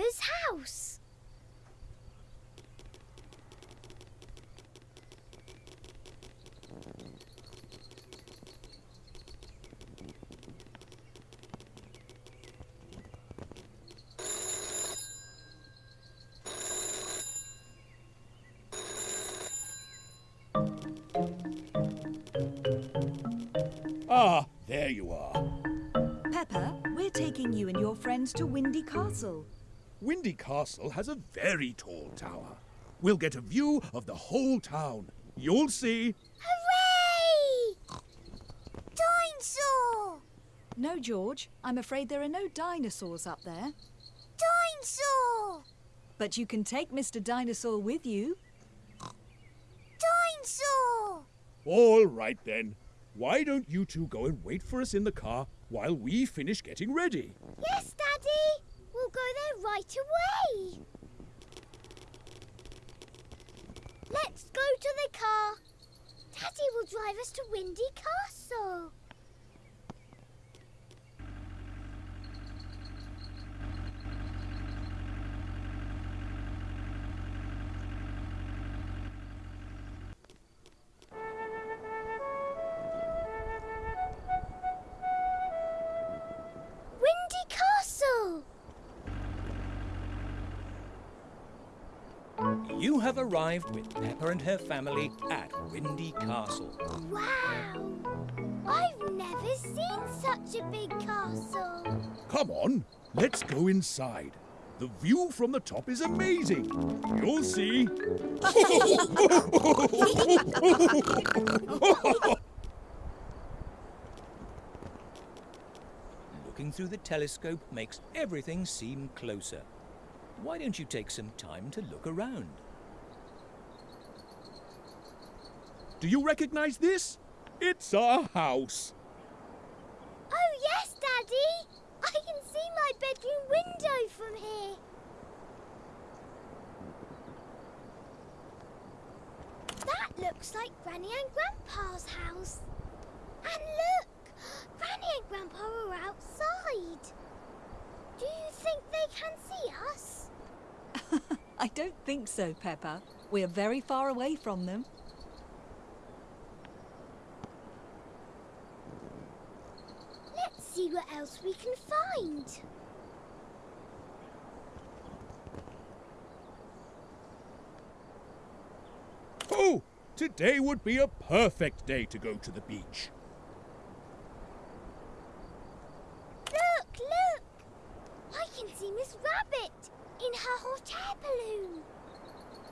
Peppa's house. Ah, there you are. Peppa, we're taking you and your friends to Windy Castle. Windy Castle has a very tall tower. We'll get a view of the whole town. You'll see. Hooray! Dinosaur! No, George, I'm afraid there are no dinosaurs up there. Dinosaur! But you can take Mr. Dinosaur with you. Dinosaur! All right then. Why don't you two go and wait for us in the car while we finish getting ready? Yes, Daddy! We'll go there right away! Let's go to the car. Daddy will drive us to Windy Castle. You have arrived with Peppa and her family at Windy Castle. Wow! I've never seen such a big castle. Come on, let's go inside. The view from the top is amazing. You'll see. Looking through the telescope makes everything seem closer. Why don't you take some time to look around? Do you recognize this? It's our house. Oh, yes, Daddy! I can see my bedroom window from here. That looks like Granny and Grandpa's house. And look! Granny and Grandpa are outside. Do you think they can see us? I don't think so, Peppa. We're very far away from them. Let's see what else we can find. Oh, today would be a perfect day to go to the beach. Look, look! I can see Miss Rabbit in her hot air balloon.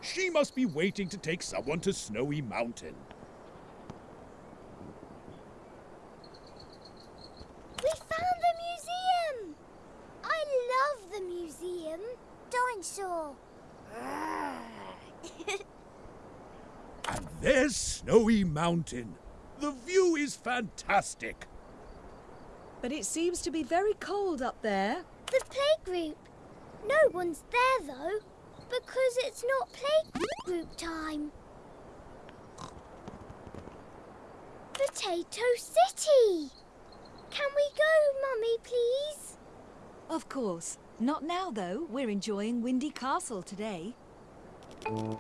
She must be waiting to take someone to Snowy Mountain. We found the museum! I love the museum. Dinosaur. And there's Snowy Mountain. The view is fantastic. But it seems to be very cold up there. the playgroup. No one's there though, because it's not playgroup time. Potato City. Can we go, Mummy, please? Of course. Not now, though. We're enjoying Windy Castle today. Mummy,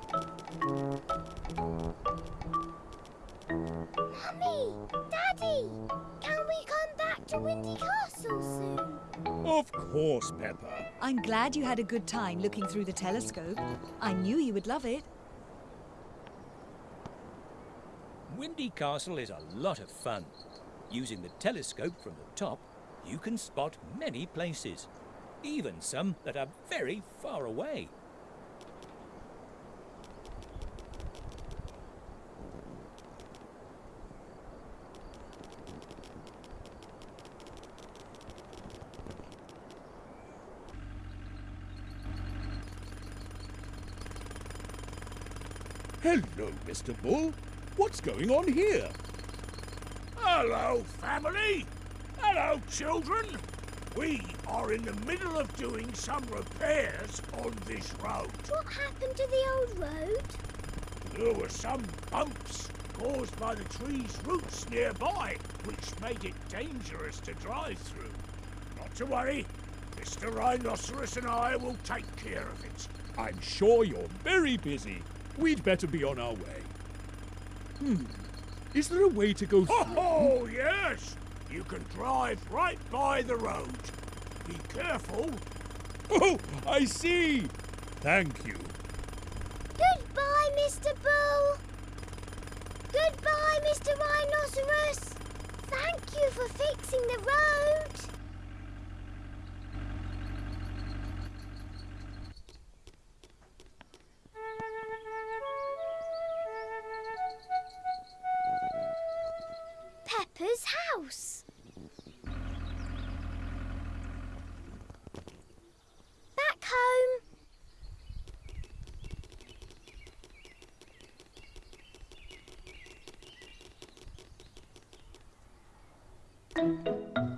Daddy, can we come back to Windy Castle soon? Of course, Peppa. I'm glad you had a good time looking through the telescope. I knew you would love it. Windy Castle is a lot of fun. Using the telescope from the top, you can spot many places, even some that are very far away. Hello, Mr. Bull. What's going on here? Hello, family. Hello, children. We are in the middle of doing some repairs on this road. What happened to the old road? There were some bumps caused by the tree's roots nearby, which made it dangerous to drive through. Not to worry, Mr. Rhinoceros and I will take care of it. I'm sure you're very busy. We'd better be on our way. Hmm. Is there a way to go through? Oh, yes! You can drive right by the road. Be careful. Oh, I see. Thank you. Goodbye, Mr. Bull. Goodbye, Mr. Rhinoceros. Thank you for fixing the road. Peppa's house. Back home.